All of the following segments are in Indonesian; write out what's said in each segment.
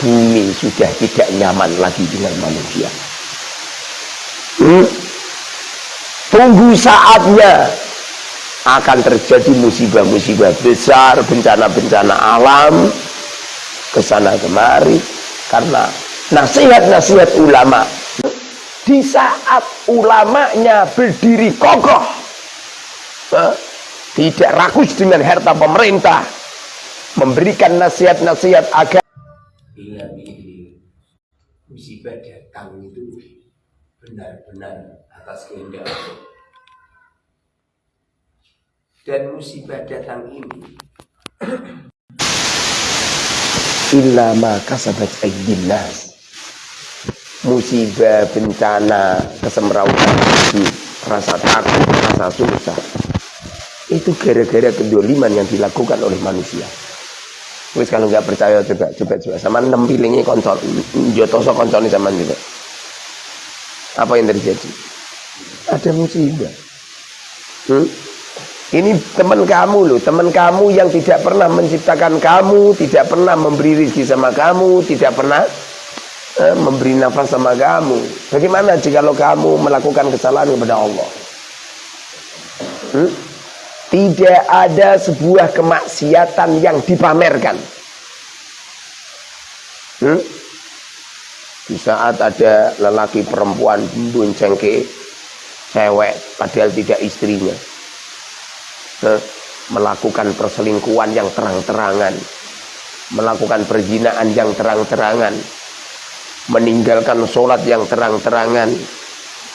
bumi sudah tidak nyaman lagi dengan manusia. Hmm? tunggu saatnya akan terjadi musibah-musibah besar bencana-bencana alam ke sana kemari karena nasihat-nasihat ulama. Di saat ulamanya berdiri kokoh tidak rakus dengan harta pemerintah memberikan nasihat-nasihat agar bila ini musibah datang itu benar-benar atas kehendak Allah. Dan musibah datang ini illa ma kasabat aydilnas musibah bencana kesemrawutan rasa takut rasa susah. Itu gara-gara kedoliman yang dilakukan oleh manusia Wis kalau nggak percaya coba coba coba sama enam pilingi konsol jotoso konsol ini sama juga. Apa yang terjadi? Ada musibah. Hmm? Ini teman kamu loh, teman kamu yang tidak pernah menciptakan kamu, tidak pernah memberi rezeki sama kamu, tidak pernah eh, memberi nafas sama kamu. Bagaimana jika kamu melakukan kesalahan kepada Allah? Hmm? Tidak ada sebuah kemaksiatan yang dipamerkan. Hmm? Di saat ada lelaki perempuan bonceng ke cewek padahal tidak istrinya. Hmm? Melakukan perselingkuhan yang terang-terangan. Melakukan perjinaan yang terang-terangan. Meninggalkan sholat yang terang-terangan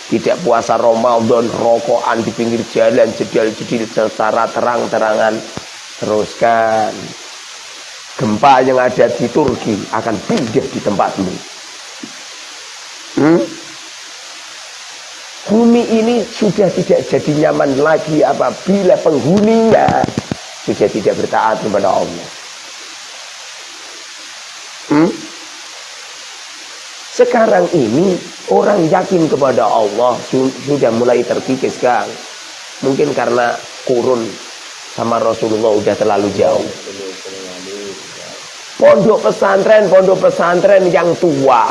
tidak puasa Ramadan rokokan di pinggir jalan jedil-jedil secara terang-terangan teruskan gempa yang ada di Turki akan pindah di tempatmu hmm? bumi ini sudah tidak jadi nyaman lagi apabila penghuninya sudah tidak bertaat kepada Allah hmm? Sekarang ini orang yakin kepada Allah sudah mulai terkikis Kang. Mungkin karena kurun sama Rasulullah udah terlalu jauh. Pondok pesantren, pondok pesantren yang tua.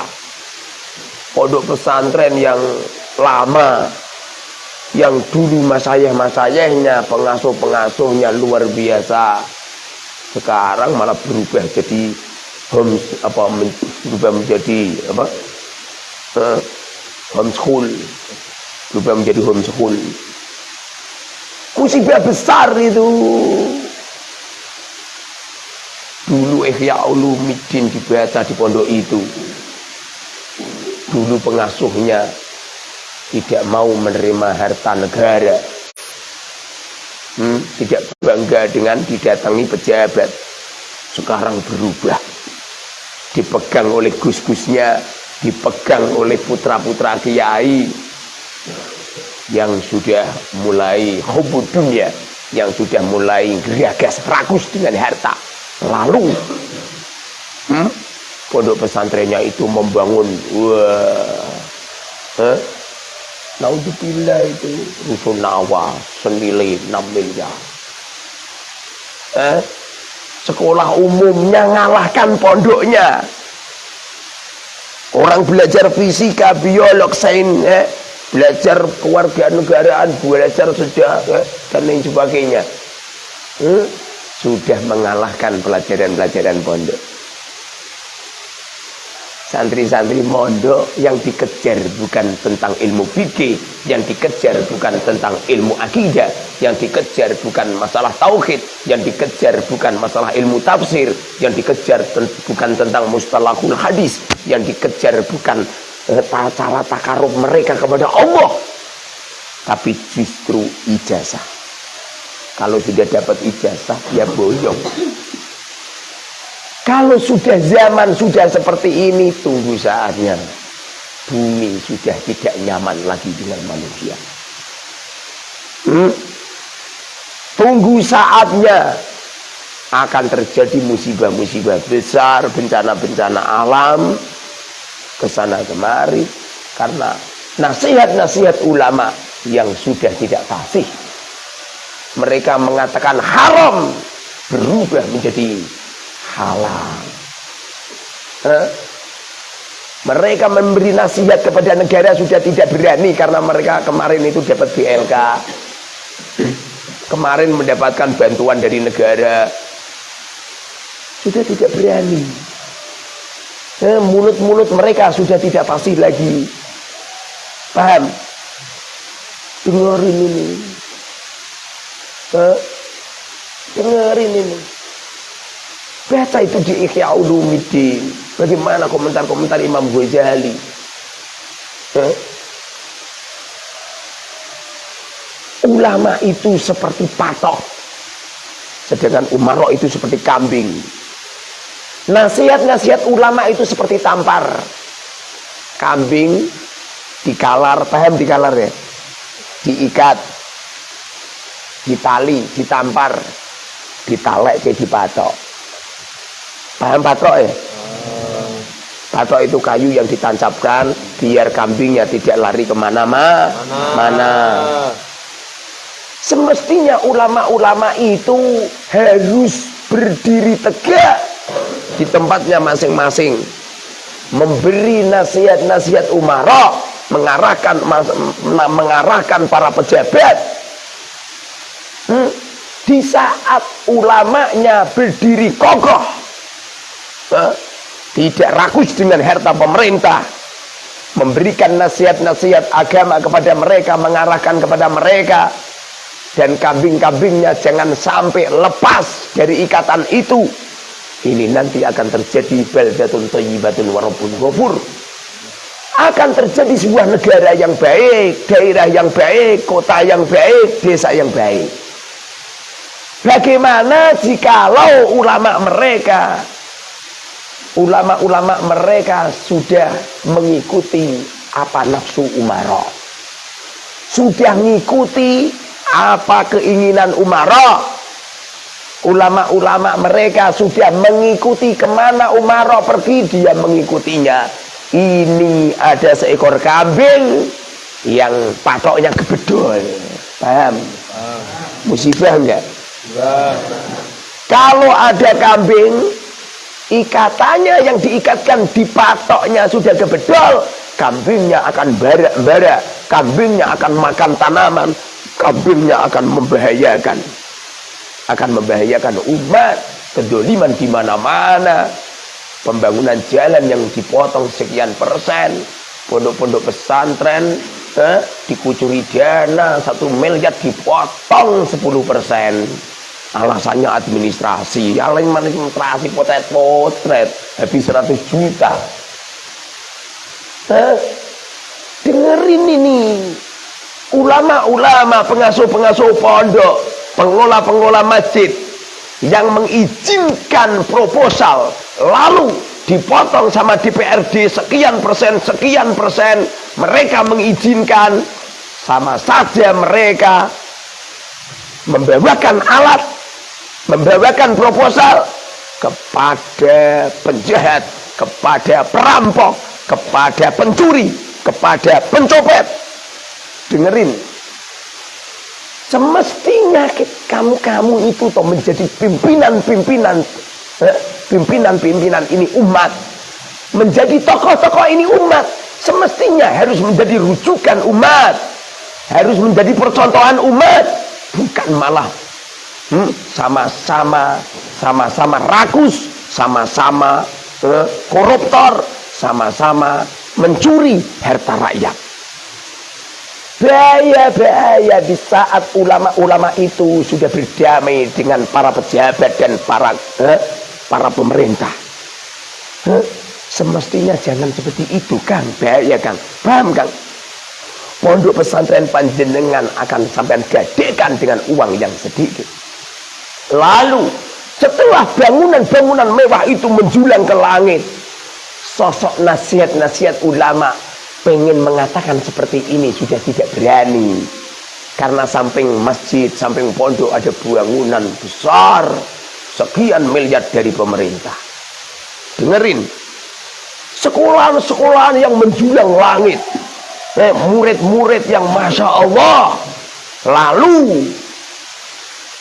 Pondok pesantren yang lama. Yang dulu masayah-masayahnya, pengasuh-pengasuhnya luar biasa. Sekarang malah berubah jadi home apa berubah menjadi apa uh, homeschool berubah menjadi homeschool musibah besar itu. Dulu Ihya Ulumuddin dibaca di pondok itu. Dulu pengasuhnya tidak mau menerima harta negara. Hmm, tidak bangga dengan didatangi pejabat. Sekarang berubah dipegang oleh gus-gusnya, dipegang oleh putra-putra kiai yang sudah mulai hubud dunia, yang sudah mulai geragas rakus dengan harta. Lalu hmm, pondok pesantrennya itu membangun wah eh, Naudzubillah itu rusunawa senilai 6 miliar. Eh, Sekolah umumnya ngalahkan pondoknya. Orang belajar fisika, biolog, sains, eh, belajar kewarganegaraan, belajar sejarah eh, dan lain sebagainya. Hmm? Sudah mengalahkan pelajaran-pelajaran pondok santri-santri mondok yang dikejar bukan tentang ilmu fikih, yang dikejar bukan tentang ilmu akidah, yang dikejar bukan masalah tauhid, yang dikejar bukan masalah ilmu tafsir, yang dikejar bukan tentang mustalahul hadis, yang dikejar bukan uh, cara takarub mereka kepada Allah, tapi justru ijazah. Kalau sudah dapat ijazah, ya boyong. Kalau sudah zaman sudah seperti ini, tunggu saatnya. Bumi sudah tidak nyaman lagi dengan manusia. Hmm? Tunggu saatnya akan terjadi musibah-musibah besar, bencana-bencana alam, ke sana kemari, karena nasihat-nasihat ulama yang sudah tidak fasih. Mereka mengatakan haram berubah menjadi halal. Mereka memberi nasihat kepada negara sudah tidak berani karena mereka kemarin itu dapat BLK. Kemarin mendapatkan bantuan dari negara. Sudah tidak berani. Mulut-mulut mereka sudah tidak pasti lagi. Paham? Dengerin ini. Eh, dengerin ini. Baca itu di Ikhya. Bagaimana komentar-komentar Imam Ghazali? Eh? Ulama itu seperti patok. Sedangkan umaro itu seperti kambing. Nasihat-nasihat ulama itu seperti tampar. Kambing dikalar, paham dikalar ya? Diikat, ditali, ditampar, ditalek kayak dipatok. Paham patrok ya? Patrok itu kayu yang ditancapkan biar kambingnya tidak lari ke mana-mana. Mana. Semestinya ulama-ulama itu harus berdiri tegak di tempatnya masing-masing. Memberi nasihat-nasihat umara, mengarahkan mengarahkan para pejabat. Hmm? Di saat ulamanya berdiri kokoh tidak rakus dengan harta pemerintah memberikan nasihat-nasihat agama kepada mereka mengarahkan kepada mereka dan kambing-kambingnya jangan sampai lepas dari ikatan itu. Ini nanti akan terjadi baldatun thayyibatun warabun ghafur. Akan terjadi sebuah negara yang baik daerah yang baik kota yang baik desa yang baik. Bagaimana jikalau ulama mereka ulama-ulama mereka sudah mengikuti apa nafsu umara sudah mengikuti apa keinginan umara ulama-ulama mereka sudah mengikuti ke mana umara pergi dia mengikutinya. Ini ada seekor kambing yang patoknya kebedol paham? Musibah enggak? Kalau ada kambing ikatannya yang diikatkan di patoknya sudah kebedol kambingnya akan barak-barak kambingnya akan makan tanaman kambingnya akan membahayakan. Akan membahayakan umat kedoliman di mana-mana. Pembangunan jalan yang dipotong sekian persen. Pondok-pondok pesantren eh, dikucuri dana satu miliar dipotong 10 persen. Alasannya administrasi. Yang administrasi potret-potret habis 100 juta. Eh, dengerin ini ulama-ulama pengasuh-pengasuh pondok pengelola-pengelola masjid yang mengizinkan proposal lalu dipotong sama DPRD sekian persen sekian persen mereka mengizinkan sama saja mereka membawakan alat membawakan proposal kepada penjahat, kepada perampok, kepada pencuri, kepada pencopet. Dengerin. Semestinya kamu-kamu itu toh menjadi pimpinan-pimpinan eh, pimpinan-pimpinan ini umat. Menjadi tokoh-tokoh ini umat. Semestinya harus menjadi rujukan umat. Harus menjadi percontohan umat. Bukan malah Hmm? sama-sama sama-sama rakus sama-sama eh, koruptor sama-sama mencuri harta rakyat bahaya-bahaya di saat ulama-ulama itu sudah berdamai dengan para pejabat dan para eh, para pemerintah. Eh, semestinya jangan seperti itu kan bahaya kan paham kan pondok pesantren panjenengan akan sampai gadekan dengan uang yang sedikit. Lalu setelah bangunan-bangunan mewah itu menjulang ke langit, sosok nasihat-nasihat ulama pengen mengatakan seperti ini sudah tidak berani. Karena samping masjid, samping pondok ada bangunan besar sekian miliar dari pemerintah. Dengerin, sekolahan-sekolahan yang menjulang langit, eh, murid-murid yang masya Allah, lalu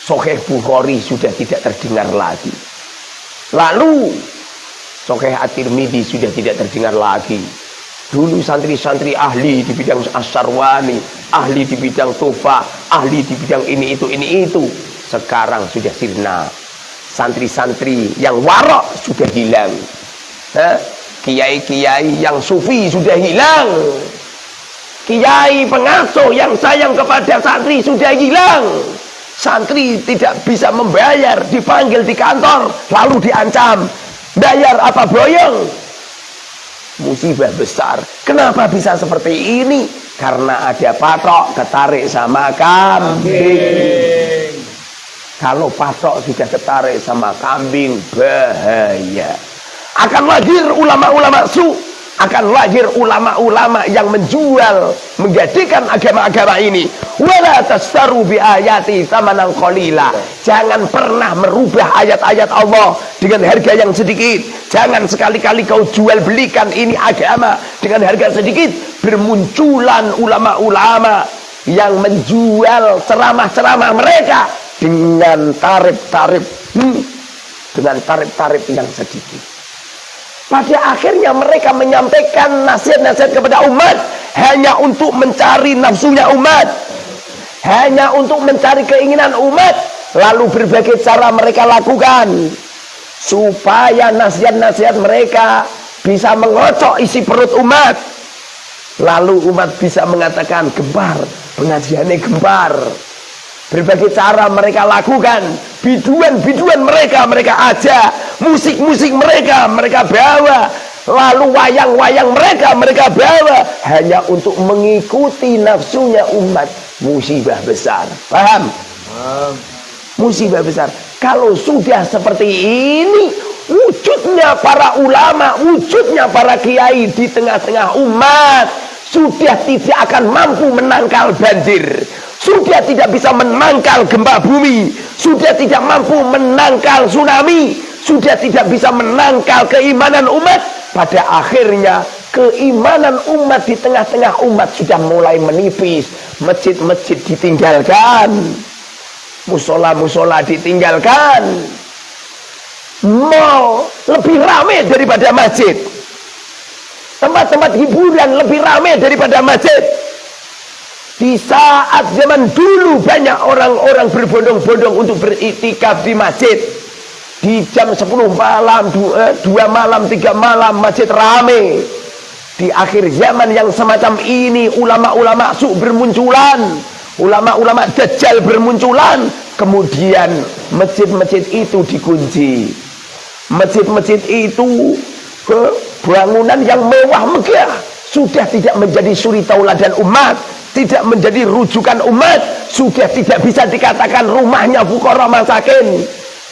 Sahih Bukhari sudah tidak terdengar lagi. Lalu Sokeh At-Tirmidzi sudah tidak terdengar lagi. Dulu santri-santri ahli di bidang asarwani, ahli di bidang tofa, ahli di bidang ini itu ini itu. Sekarang sudah sirna. Santri-santri yang warok sudah hilang. Kiai-kiai yang sufi sudah hilang. Kiai pengasuh yang sayang kepada santri sudah hilang. Santri tidak bisa membayar, dipanggil di kantor, lalu diancam. Bayar apa boyong? Musibah besar. Kenapa bisa seperti ini? Karena ada patok ketarik sama kambing. Kalau patok sudah ketarik sama kambing, bahaya. Akan lahir ulama-ulama su akan lahir ulama-ulama yang menjual menjadikan agama-agama ini wala tastaru bi ayati tamanan qalila jangan pernah merubah ayat-ayat Allah dengan harga yang sedikit. Jangan sekali-kali kau jual belikan ini agama dengan harga sedikit. Bermunculan ulama-ulama yang menjual ceramah-ceramah mereka dengan tarif-tarif hmm, dengan tarif-tarif yang sedikit. Pada akhirnya mereka menyampaikan nasihat-nasihat kepada umat hanya untuk mencari nafsunya umat. Hanya untuk mencari keinginan umat. Lalu berbagai cara mereka lakukan supaya nasihat-nasihat mereka bisa mengocok isi perut umat. Lalu umat bisa mengatakan gembar, pengajiannya gembar. Berbagai cara mereka lakukan, biduan-biduan mereka mereka aja, musik-musik mereka mereka bawa, lalu wayang-wayang mereka mereka bawa hanya untuk mengikuti nafsunya umat. Musibah besar. Paham? Paham. Musibah besar. Kalau sudah seperti ini, wujudnya para ulama, wujudnya para kiai di tengah-tengah umat sudah tidak akan mampu menangkal banjir sudah tidak bisa menangkal gempa bumi sudah tidak mampu menangkal tsunami sudah tidak bisa menangkal keimanan umat pada akhirnya keimanan umat di tengah-tengah umat sudah mulai menipis masjid-masjid ditinggalkan musola-musola ditinggalkan mall lebih ramai daripada masjid tempat-tempat hiburan lebih ramai daripada masjid di saat zaman dulu banyak orang-orang berbondong-bondong untuk beritikaf di masjid. Di jam 10 malam, 2, 2 malam, 3 malam masjid rame. Di akhir zaman yang semacam ini ulama-ulama su bermunculan. Ulama-ulama dajjal bermunculan. Kemudian masjid-masjid itu dikunci. Masjid-masjid itu bangunan yang mewah megah sudah tidak menjadi suri tauladan umat tidak menjadi rujukan umat sudah tidak bisa dikatakan rumahnya fukara masakin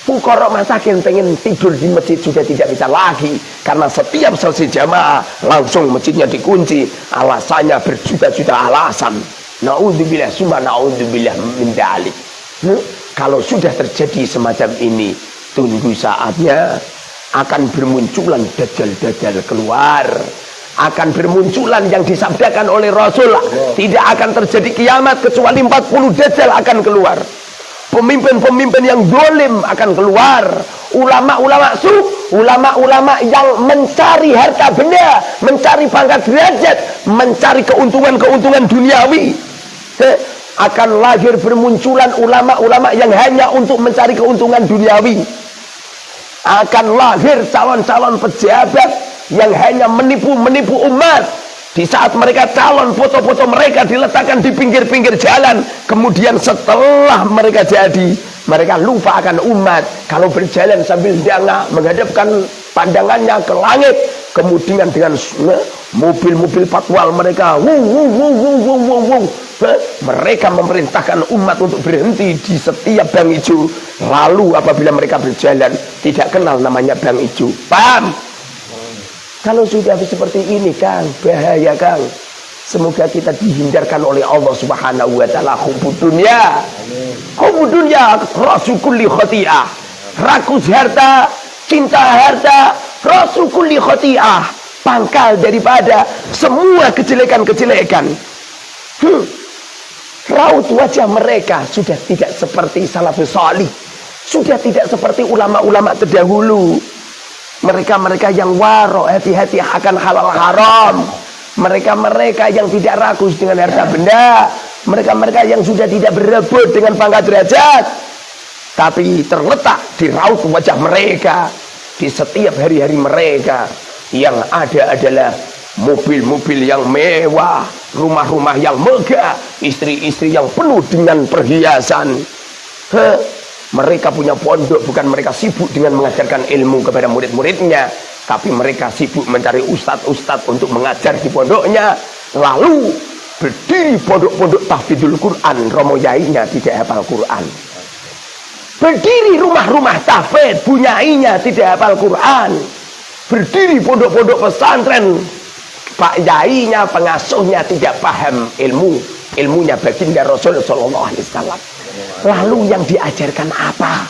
fukara masakin pengen tidur di masjid sudah tidak bisa lagi karena setiap selesai jamaah langsung masjidnya dikunci. Alasannya berjuta-juta alasan. Na'udzubillah summa na'udzubillah min dalik. Hmm? kalau sudah terjadi semacam ini tunggu saatnya akan bermunculan dajjal-dajjal keluar. Akan bermunculan yang disabdakan oleh Rasul. Tidak akan terjadi kiamat kecuali 40 dajjal akan keluar pemimpin-pemimpin yang dolim akan keluar. Ulama-ulama su ulama-ulama yang mencari harta benda mencari pangkat derajat mencari keuntungan-keuntungan duniawi. Akan lahir bermunculan ulama-ulama yang hanya untuk mencari keuntungan duniawi. Akan lahir calon-calon pejabat yang hanya menipu-menipu umat di saat mereka calon foto-foto mereka diletakkan di pinggir-pinggir jalan kemudian setelah mereka jadi mereka lupa akan umat kalau berjalan sambil danga menghadapkan pandangannya ke langit kemudian dengan mobil-mobil patwal mereka wuh, wuh, wuh, wuh, wuh, wuh, wuh. mereka memerintahkan umat untuk berhenti di setiap bang hijau lalu apabila mereka berjalan tidak kenal namanya bang hijau paham? Kalau sudah seperti ini Kang, bahaya Kang. Semoga kita dihindarkan oleh Allah Subhanahu wa taala hubud dunia. Hubud dunia rasul khati'ah. Rakus harta, cinta harta, rasul khati'ah. Pangkal daripada semua kejelekan-kejelekan. Hmm. Raut wajah mereka sudah tidak seperti salafus salih. Sudah tidak seperti ulama-ulama terdahulu Mereka-mereka yang waro hati-hati akan halal haram. Mereka-mereka yang tidak rakus dengan harta benda. Mereka-mereka yang sudah tidak berebut dengan pangkat derajat. Tapi terletak di raut wajah mereka. Di setiap hari-hari mereka. Yang ada adalah mobil-mobil yang mewah. Rumah-rumah yang megah. Istri-istri yang penuh dengan perhiasan. Heh mereka punya pondok bukan mereka sibuk dengan mengajarkan ilmu kepada murid-muridnya, tapi mereka sibuk mencari ustadz-ustadz untuk mengajar di pondoknya. Lalu berdiri pondok-pondok tahfidul Quran, romo yainya tidak hafal Quran. Berdiri rumah-rumah tahfidz, bunyainya tidak hafal Quran. Berdiri pondok-pondok pesantren, pak yainya, pengasuhnya tidak paham ilmu. Ilmunya baginda Rasul Sallallahu Alaihi Wasallam. Lalu yang diajarkan apa?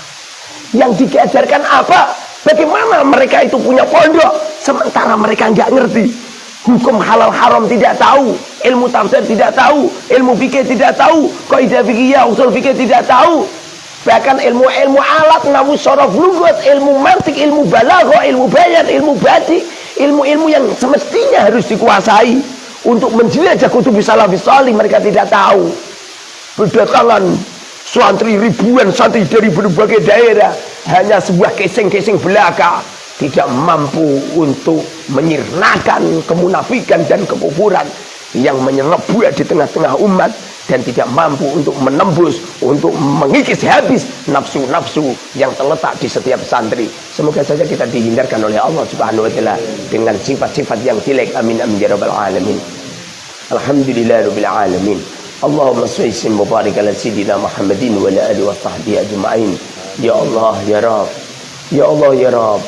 Yang diajarkan apa? Bagaimana mereka itu punya pondok sementara mereka nggak ngerti hukum halal haram tidak tahu, ilmu tafsir tidak tahu, ilmu fikih tidak tahu, kaidah fikih usul fikih tidak tahu. Bahkan ilmu-ilmu alat, namu sorof lugat, ilmu mantik, ilmu balaghah, ilmu bayan, ilmu badi, ilmu-ilmu yang semestinya harus dikuasai untuk menjelajah kutub salafis mereka tidak tahu. Berdatangan Santri ribuan santri dari berbagai daerah. Hanya sebuah keseng-keseng belaka. Tidak mampu untuk menyirnakan kemunafikan dan kekufuran yang menyerbuat di tengah-tengah umat dan tidak mampu untuk menembus untuk mengikis habis nafsu-nafsu yang terletak di setiap santri. Semoga saja kita dihindarkan oleh Allah subhanahu wa ta'ala dengan sifat-sifat yang jelek. Amin amin ya rabbal alamin. Alhamdulillah rabbil alamin Allahumma salli mubarak ala sayyidina Muhammadin wa ala alihi wa sahbihi ajma'in. Ya Allah ya Rabb. Ya Allah ya Rabb.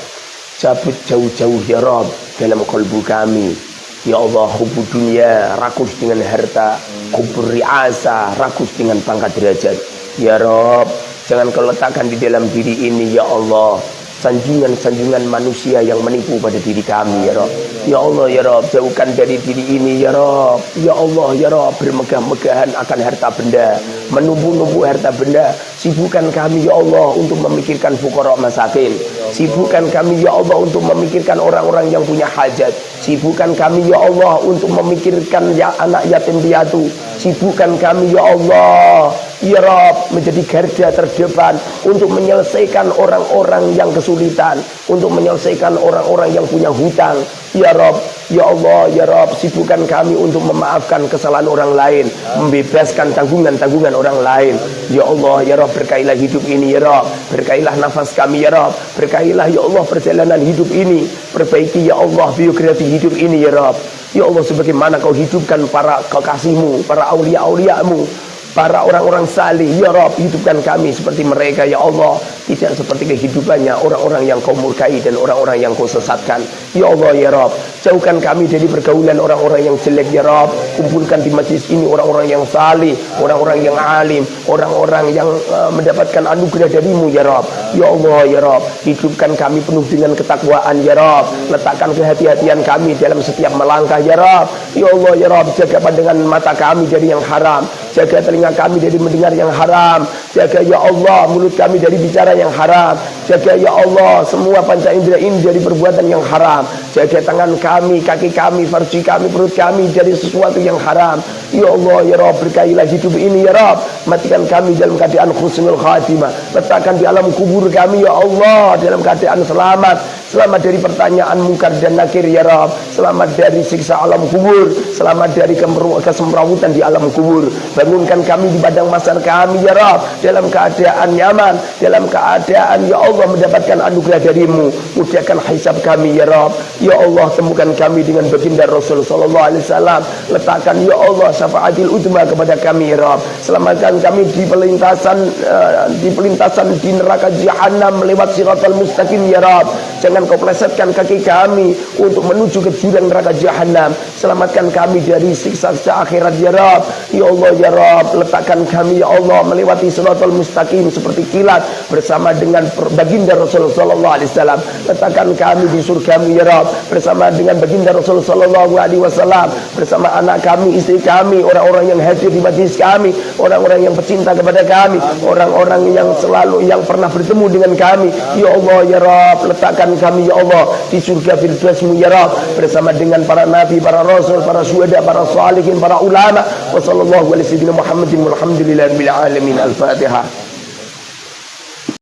Cabut jauh-jauh ya Rabb dalam kalbu kami. Ya Allah hubu dunia rakus dengan harta, kubur riasa rakus dengan pangkat derajat. Ya Rabb, jangan kau letakkan di dalam diri ini ya Allah sanjungan-sanjungan manusia yang menipu pada diri kami ya Rob. Ya Allah ya Rob jauhkan dari diri ini ya Rob. Ya Allah ya Rob bermegah-megahan akan harta benda. Menumbuh-numbuh harta benda. Sibukkan kami ya Allah untuk memikirkan fukorok masakin. Sibukkan kami ya Allah untuk memikirkan orang-orang yang punya hajat. Sibukkan kami ya Allah untuk memikirkan ya anak yatim piatu. Sibukkan kami ya Allah Ya Rob menjadi garda terdepan untuk menyelesaikan orang-orang yang kesulitan, untuk menyelesaikan orang-orang yang punya hutang. Ya Rob, Ya Allah, Ya Rob, sibukkan kami untuk memaafkan kesalahan orang lain, membebaskan tanggungan-tanggungan orang lain. Ya Allah, Ya Rob, berkailah hidup ini, Ya Rob, berkailah nafas kami, Ya Rob, berkailah Ya Allah perjalanan hidup ini, perbaiki Ya Allah biografi hidup ini, Ya Rob. Ya Allah, sebagaimana kau hidupkan para kekasihmu, para aulia-auliamu, para orang-orang salih ya Rob hidupkan kami seperti mereka ya Allah. Tidak seperti kehidupannya orang-orang yang kau murkai dan orang-orang yang kau sesatkan. Ya Allah ya Rob jauhkan kami dari pergaulan orang-orang yang jelek ya Rob kumpulkan di majlis ini orang-orang yang salih orang-orang yang alim orang-orang yang uh, mendapatkan anugerah darimu ya Rob ya Allah ya Rob hidupkan kami penuh dengan ketakwaan ya Rob letakkan kehati-hatian kami dalam setiap melangkah ya Rob ya Allah ya Rob jaga pandangan mata kami dari yang haram jaga telinga kami dari mendengar yang haram. Jaga ya Allah mulut kami dari bicara yang haram jaga ya Allah semua panca indera ini dari perbuatan yang haram. Jaga tangan kami kaki kami farji kami perut kami dari sesuatu yang haram. Ya Allah ya Rabb berkailah hidup ini ya Rabb. Matikan kami dalam keadaan khusnul khatimah. Letakkan di alam kubur kami ya Allah dalam keadaan selamat. Selamat dari pertanyaan mungkar dan nakir ya Rabb. Selamat dari siksa alam kubur. Selamat dari kesemrawutan di alam kubur. Bangunkan kami di padang masar kami ya Rab dalam keadaan nyaman dalam keadaan ya Allah mendapatkan anugerah darimu. Mudahkan hisab kami ya Rab ya Allah temukan kami dengan baginda Rasul sallallahu alaihi wasallam. Letakkan ya Allah syafaatil utma kepada kami ya Rab selamatkan kami di pelintasan uh, di pelintasan di neraka jahanam lewat siratal mustaqim ya Rab jangan kau plesetkan kaki kami untuk menuju ke jurang neraka jahanam Selamatkan kami dari siksa-siksa akhirat ya Rab. Ya Allah ya Rab, letakkan kami ya Allah melewati siratal mustaqim seperti kilat bersama dengan baginda Rasulullah sallallahu alaihi wasallam. Letakkan kami di surga ya Rab bersama dengan baginda Rasulullah sallallahu alaihi wasallam bersama anak kami, istri kami, orang-orang yang hadir di majlis kami, orang-orang yang pecinta kepada kami, orang-orang yang selalu yang pernah bertemu dengan kami. Ya Allah ya Rab, letakkan kami ya Allah di surga firdausmu ya Rab bersama dengan para nabi, para rasul, para syuhada, para salihin, para ulama. Wassallallahu alaihi wasallam Muhammadin alamin. Al-Fatihah.